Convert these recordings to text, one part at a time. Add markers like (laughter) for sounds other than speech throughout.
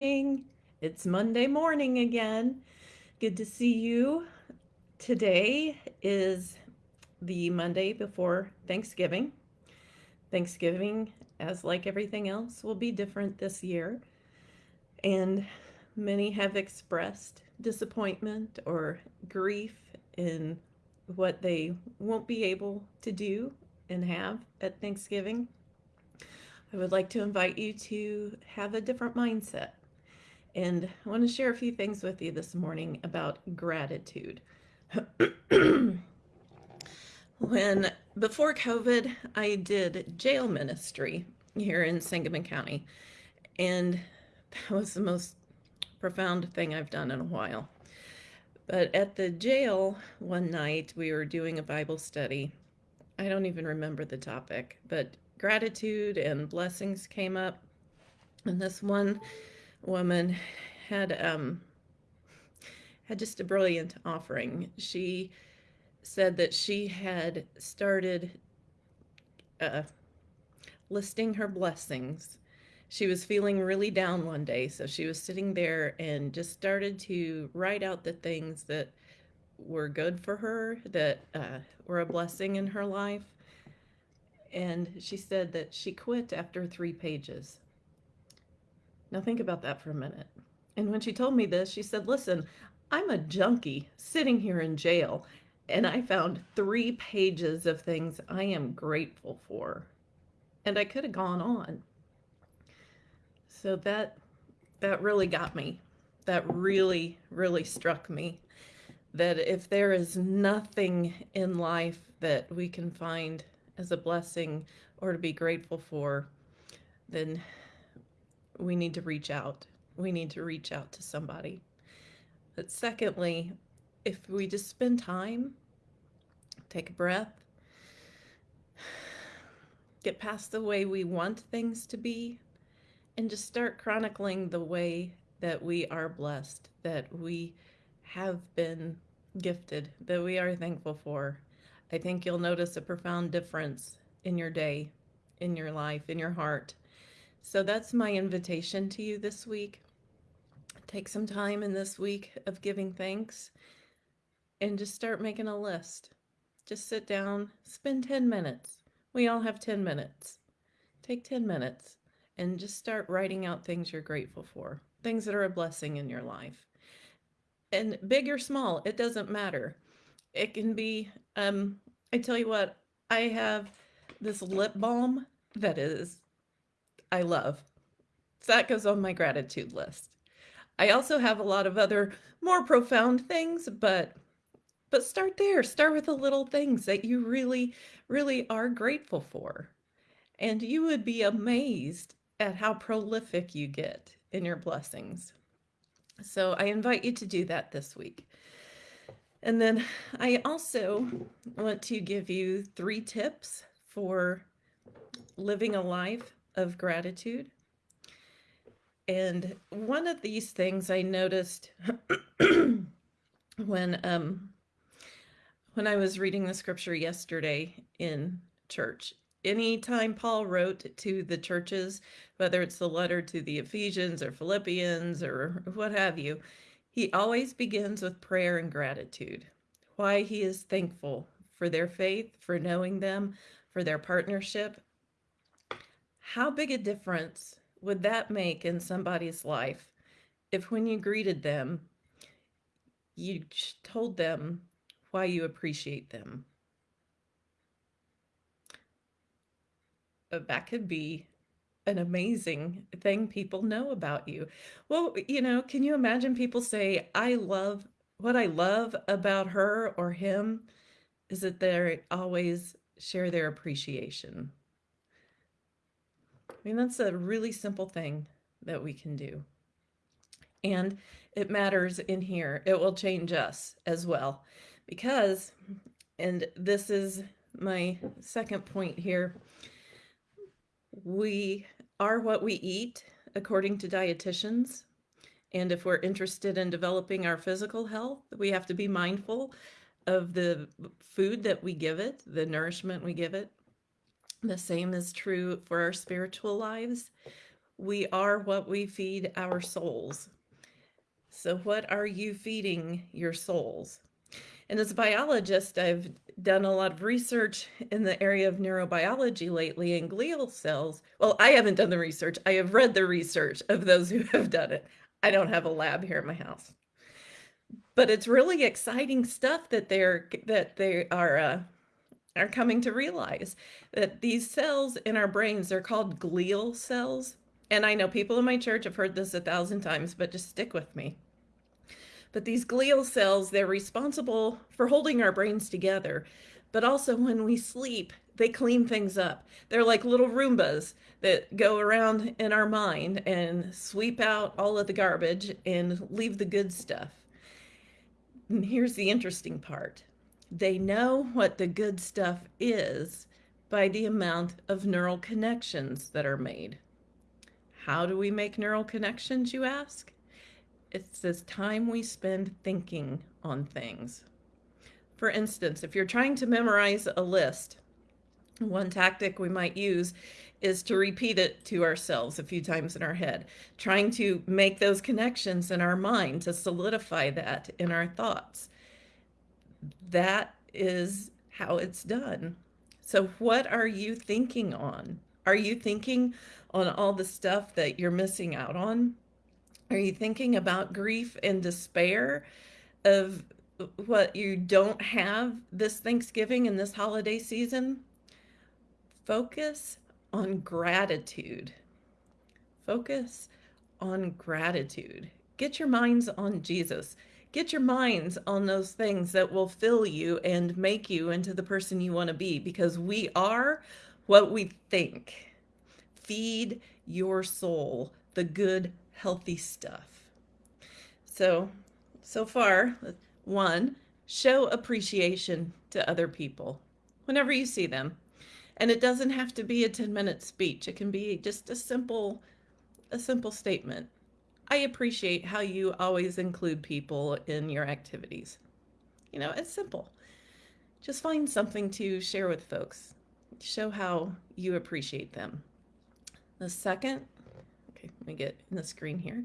It's Monday morning again. Good to see you. Today is the Monday before Thanksgiving. Thanksgiving, as like everything else, will be different this year. And many have expressed disappointment or grief in what they won't be able to do and have at Thanksgiving. I would like to invite you to have a different mindset. And I want to share a few things with you this morning about gratitude. (clears throat) when before COVID, I did jail ministry here in Sangamon County. And that was the most profound thing I've done in a while. But at the jail one night, we were doing a Bible study. I don't even remember the topic, but gratitude and blessings came up. And this one woman had um had just a brilliant offering. She said that she had started uh, listing her blessings. She was feeling really down one day, so she was sitting there and just started to write out the things that were good for her, that uh, were a blessing in her life and she said that she quit after three pages. Now think about that for a minute. And when she told me this, she said, listen, I'm a junkie sitting here in jail and I found three pages of things I am grateful for. And I could have gone on. So that that really got me. That really, really struck me. That if there is nothing in life that we can find as a blessing or to be grateful for, then we need to reach out. We need to reach out to somebody. But secondly, if we just spend time, take a breath, get past the way we want things to be, and just start chronicling the way that we are blessed, that we have been gifted, that we are thankful for, I think you'll notice a profound difference in your day, in your life, in your heart. So that's my invitation to you this week. Take some time in this week of giving thanks and just start making a list. Just sit down, spend 10 minutes. We all have 10 minutes. Take 10 minutes and just start writing out things you're grateful for, things that are a blessing in your life. And big or small, it doesn't matter it can be, um, I tell you what, I have this lip balm that is, I love. So that goes on my gratitude list. I also have a lot of other more profound things, but but start there. Start with the little things that you really, really are grateful for. And you would be amazed at how prolific you get in your blessings. So I invite you to do that this week. And then I also want to give you three tips for living a life of gratitude. And one of these things I noticed (clears throat) when um, when I was reading the scripture yesterday in church. Anytime Paul wrote to the churches, whether it's the letter to the Ephesians or Philippians or what have you, he always begins with prayer and gratitude, why he is thankful for their faith, for knowing them, for their partnership. How big a difference would that make in somebody's life if when you greeted them, you told them why you appreciate them? Uh, that could be an amazing thing people know about you. Well, you know, can you imagine people say, I love what I love about her or him is that they always share their appreciation. I mean, that's a really simple thing that we can do. And it matters in here. It will change us as well. Because, and this is my second point here, we are what we eat according to dietitians. And if we're interested in developing our physical health, we have to be mindful of the food that we give it, the nourishment we give it. The same is true for our spiritual lives. we are what we feed our souls. So, what are you feeding your souls? And as a biologist, I've done a lot of research in the area of neurobiology lately and glial cells. Well, I haven't done the research, I have read the research of those (laughs) who have done it. I don't have a lab here at my house. But it's really exciting stuff that they're that they are uh, are coming to realize that these cells in our brains are called glial cells. And I know people in my church have heard this a thousand times, but just stick with me. But these glial cells, they're responsible for holding our brains together. But also when we sleep, they clean things up. They're like little Roombas that go around in our mind and sweep out all of the garbage and leave the good stuff. And here's the interesting part they know what the good stuff is by the amount of neural connections that are made. How do we make neural connections, you ask? It's this time we spend thinking on things. For instance, if you're trying to memorize a list, one tactic we might use is to repeat it to ourselves a few times in our head, trying to make those connections in our mind to solidify that in our thoughts that is how it's done. So, what are you thinking on? Are you thinking on all the stuff that you're missing out on? Are you thinking about grief and despair of what you don't have this Thanksgiving and this holiday season? Focus on gratitude. Focus on gratitude. Get your minds on Jesus. Get your minds on those things that will fill you and make you into the person you want to be because we are what we think. Feed your soul the good, healthy stuff. So, so far, one, show appreciation to other people whenever you see them. And it doesn't have to be a 10 minute speech. It can be just a simple a simple statement. I appreciate how you always include people in your activities. You know, it's simple. Just find something to share with folks. Show how you appreciate them. The second, okay, let me get in the screen here.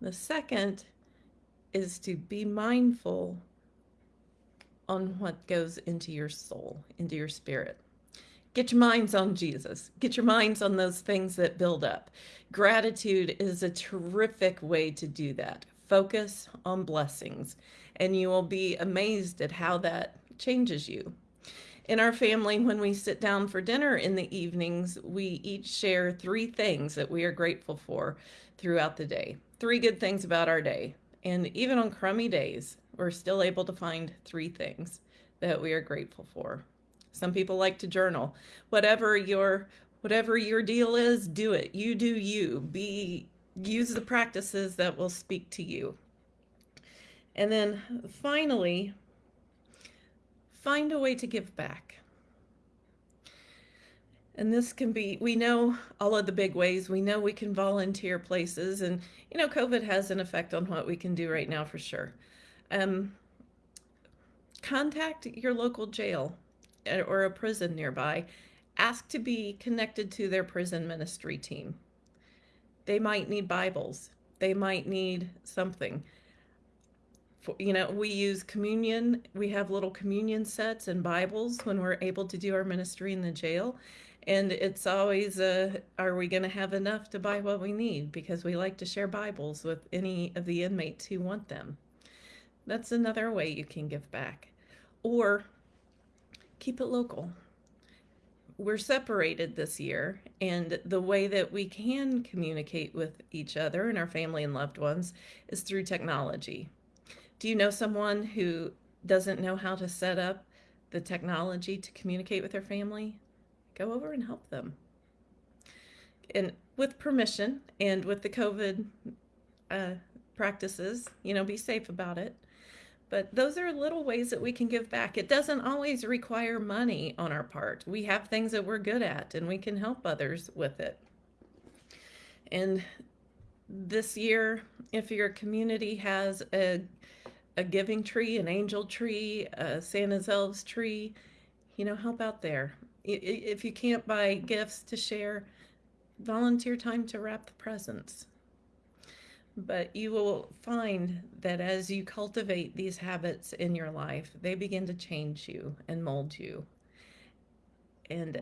The second is to be mindful on what goes into your soul, into your spirit. Get your minds on Jesus. Get your minds on those things that build up. Gratitude is a terrific way to do that. Focus on blessings, and you will be amazed at how that changes you. In our family, when we sit down for dinner in the evenings, we each share three things that we are grateful for throughout the day. Three good things about our day. And even on crummy days, we're still able to find three things that we are grateful for. Some people like to journal. Whatever your whatever your deal is, do it. You do you. Be use the practices that will speak to you. And then finally, find a way to give back. And this can be, we know all of the big ways. We know we can volunteer places. And, you know, COVID has an effect on what we can do right now for sure. Um, contact your local jail or a prison nearby, ask to be connected to their prison ministry team. They might need Bibles. They might need something. For, you know, we use communion. We have little communion sets and Bibles when we're able to do our ministry in the jail. And it's always, uh, are we going to have enough to buy what we need? Because we like to share Bibles with any of the inmates who want them. That's another way you can give back. Or keep it local. We're separated this year, and the way that we can communicate with each other and our family and loved ones is through technology. Do you know someone who doesn't know how to set up the technology to communicate with their family? Go over and help them. And with permission and with the COVID uh, practices, you know, be safe about it. But those are little ways that we can give back. It doesn't always require money on our part. We have things that we're good at and we can help others with it. And this year, if your community has a, a giving tree, an angel tree, a Santa's elves tree, you know, help out there. If you can't buy gifts to share, volunteer time to wrap the presents. But you will find that as you cultivate these habits in your life, they begin to change you and mold you. And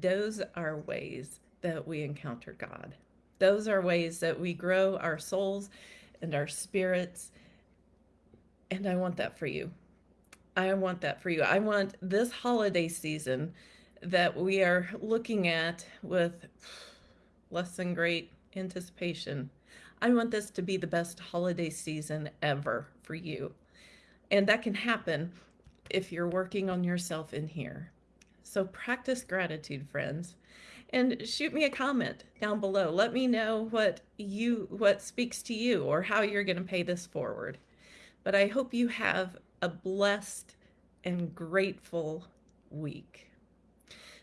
those are ways that we encounter God. Those are ways that we grow our souls and our spirits. And I want that for you. I want that for you. I want this holiday season that we are looking at with less than great anticipation. I want this to be the best holiday season ever for you. And that can happen if you're working on yourself in here. So practice gratitude, friends. And shoot me a comment down below. Let me know what you what speaks to you or how you're going to pay this forward. But I hope you have a blessed and grateful week.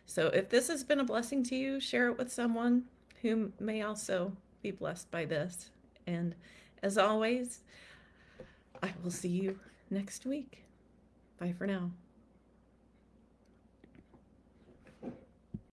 So if this has been a blessing to you, share it with someone who may also be blessed by this. And as always, I will see you next week. Bye for now.